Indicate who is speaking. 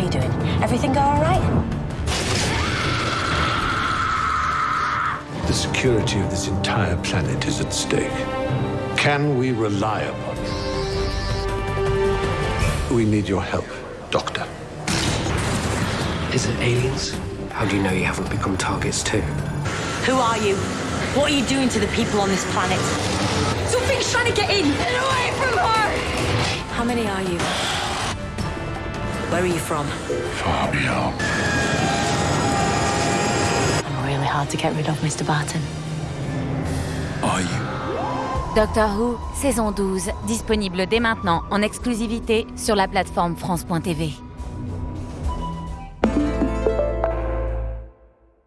Speaker 1: How you doing? Everything go all right?
Speaker 2: The security of this entire planet is at stake. Can we rely upon you? We need your help, Doctor.
Speaker 3: Is it aliens? How do you know you haven't become targets too?
Speaker 1: Who are you? What are you doing to the people on this planet? Something's trying to get in! Get away from her! How many are you? Where are you from?
Speaker 2: Far beyond.
Speaker 1: I'm really hard to get rid of, Mr. Barton.
Speaker 2: Are you?
Speaker 4: Doctor Who, saison 12, disponible dès maintenant en exclusivité sur la plateforme France.tv.